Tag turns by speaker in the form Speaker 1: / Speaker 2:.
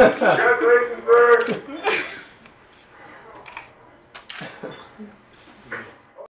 Speaker 1: Congratulations, sir.